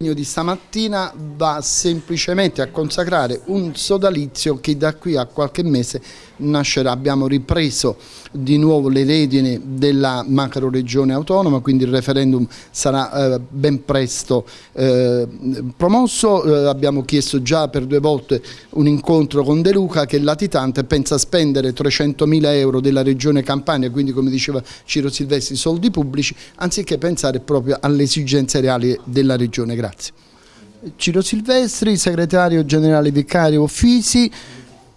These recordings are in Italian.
di stamattina va semplicemente a consacrare un sodalizio che da qui a qualche mese nascerà. Abbiamo ripreso di nuovo le redini della macro regione autonoma, quindi il referendum sarà eh, ben presto eh, promosso. Eh, abbiamo chiesto già per due volte un incontro con De Luca che è latitante pensa spendere 300 mila euro della regione Campania, quindi come diceva Ciro Silvestri, soldi pubblici, anziché pensare proprio alle esigenze reali della regione. Grazie. Grazie. Ciro Silvestri, segretario generale vicario Fisi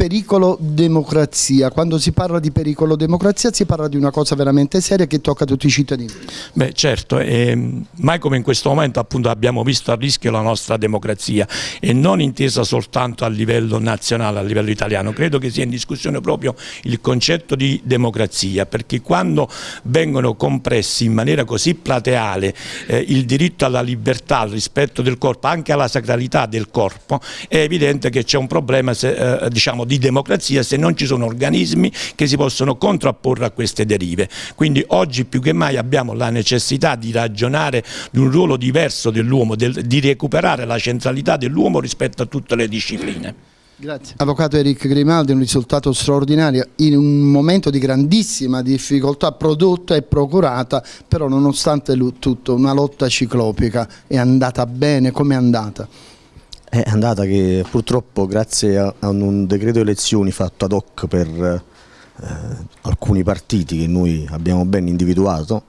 pericolo democrazia. Quando si parla di pericolo democrazia si parla di una cosa veramente seria che tocca a tutti i cittadini. Beh certo, eh, mai come in questo momento appunto abbiamo visto a rischio la nostra democrazia e non intesa soltanto a livello nazionale, a livello italiano. Credo che sia in discussione proprio il concetto di democrazia perché quando vengono compressi in maniera così plateale eh, il diritto alla libertà, al rispetto del corpo, anche alla sacralità del corpo, è evidente che c'è un problema se, eh, diciamo, di democrazia se non ci sono organismi che si possono contrapporre a queste derive. Quindi oggi più che mai abbiamo la necessità di ragionare di un ruolo diverso dell'uomo, del, di recuperare la centralità dell'uomo rispetto a tutte le discipline. Grazie. Avvocato Eric Grimaldi, un risultato straordinario in un momento di grandissima difficoltà prodotta e procurata, però nonostante tutto una lotta ciclopica è andata bene, come è andata? È andata che purtroppo grazie a, un decreto elezioni fatto ad hoc per eh, alcuni partiti che noi abbiamo ben individuato,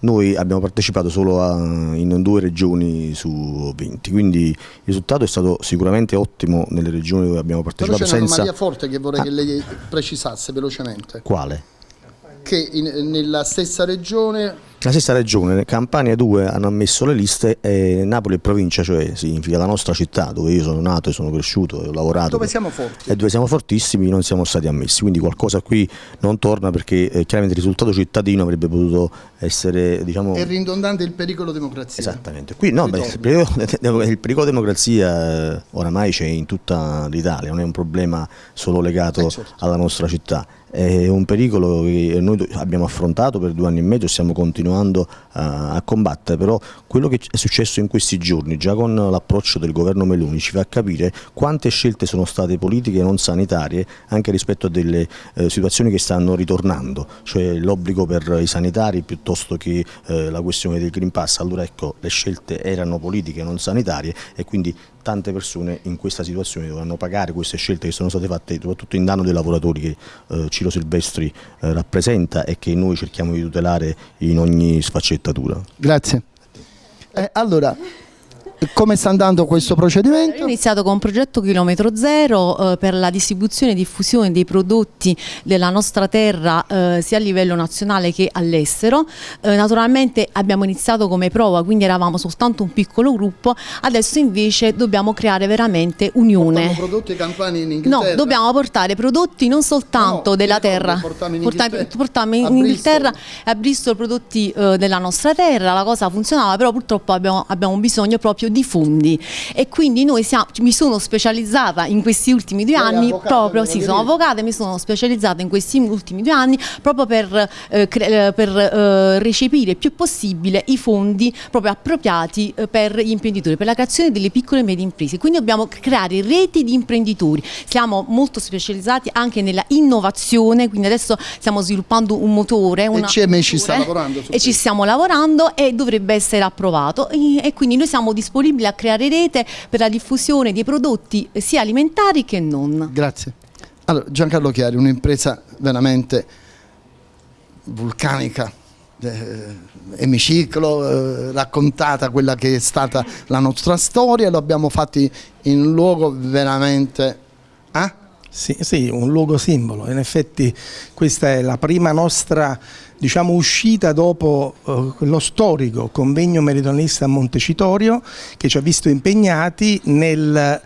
noi abbiamo partecipato solo a, in due regioni su 20, quindi il risultato è stato sicuramente ottimo nelle regioni dove abbiamo partecipato. Però c'è un'anomalia forte che vorrei ah. che lei precisasse velocemente. Quale? Che in, nella stessa regione la stessa regione, Campania 2 hanno ammesso le liste e Napoli e provincia, cioè significa la nostra città dove io sono nato e sono cresciuto e ho lavorato. Dove siamo forti. E dove siamo fortissimi non siamo stati ammessi, quindi qualcosa qui non torna perché eh, chiaramente il risultato cittadino avrebbe potuto essere diciamo... È ridondante il pericolo democrazia. Esattamente, qui no, beh, il, pericolo, il, pericolo, democrazia eh, oramai c'è in tutta l'Italia, non è un problema solo legato eh, certo. alla nostra città è un pericolo che noi abbiamo affrontato per due anni e mezzo e stiamo continuando a, a combattere, però quello che è successo in questi giorni, già con l'approccio del governo Meloni, ci fa capire quante scelte sono state politiche e non sanitarie anche rispetto a delle eh, situazioni che stanno ritornando, cioè l'obbligo per i sanitari piuttosto che eh, la questione del Green Pass, allora ecco le scelte erano politiche e non sanitarie e quindi tante persone in questa situazione dovranno pagare queste scelte che sono state fatte soprattutto in danno dei lavoratori che eh, Ciro Silvestri eh, rappresenta e che noi cerchiamo di tutelare in ogni sfaccettatura. Grazie. Eh, allora, come sta andando questo procedimento? Abbiamo iniziato con un progetto chilometro zero eh, per la distribuzione e diffusione dei prodotti della nostra terra eh, sia a livello nazionale che all'estero. Eh, naturalmente abbiamo iniziato come prova, quindi eravamo soltanto un piccolo gruppo, adesso invece dobbiamo creare veramente unione. Portiamo prodotti campani in Inghilterra? No, dobbiamo portare prodotti non soltanto no, della terra, portiamo in Inghilterra, portiamo in, Inghilterra e a Bristol prodotti eh, della nostra terra, la cosa funzionava, però purtroppo abbiamo, abbiamo bisogno proprio di fondi. E quindi noi siamo, mi sono specializzata in questi ultimi due anni proprio, sì, sono avvocata e mi sono specializzata in questi ultimi due anni proprio per, eh, eh, per eh, recepire il più possibile i fondi proprio appropriati eh, per gli imprenditori, per la creazione delle piccole e medie imprese. Quindi dobbiamo creare reti di imprenditori. Siamo molto specializzati anche nella innovazione, quindi adesso stiamo sviluppando un motore. Una e CME ci sta lavorando. E ci stiamo lavorando e dovrebbe essere approvato e, quindi noi siamo disponibili a creare rete per la diffusione di prodotti sia alimentari che non. Grazie. Allora, Giancarlo Chiari, un'impresa veramente vulcanica, eh, emiciclo, eh, raccontata quella che è stata la nostra storia, lo abbiamo fatto in un luogo veramente... Eh? Sì, sì, un luogo simbolo, in effetti questa è la prima nostra diciamo, uscita dopo eh, lo storico convegno meridionalista a Montecitorio che ci ha visto impegnati nel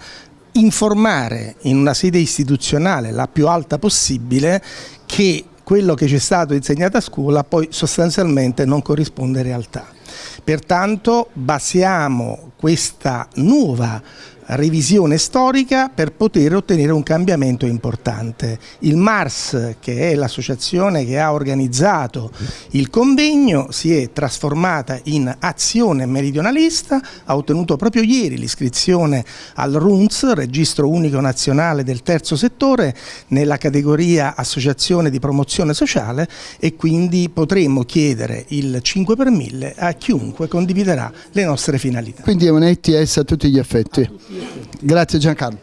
informare in una sede istituzionale la più alta possibile che quello che ci è stato insegnato a scuola poi sostanzialmente non corrisponde in realtà. Pertanto basiamo questa nuova revisione storica per poter ottenere un cambiamento importante. Il MARS, che è l'associazione che ha organizzato il convegno, si è trasformata in azione meridionalista, ha ottenuto proprio ieri l'iscrizione al RUNS, Registro Unico Nazionale del Terzo Settore, nella categoria Associazione di Promozione Sociale e quindi potremo chiedere il 5 per 1000 a chiunque condividerà le nostre finalità. Quindi è un ETS a tutti gli effetti. Grazie Giancarlo.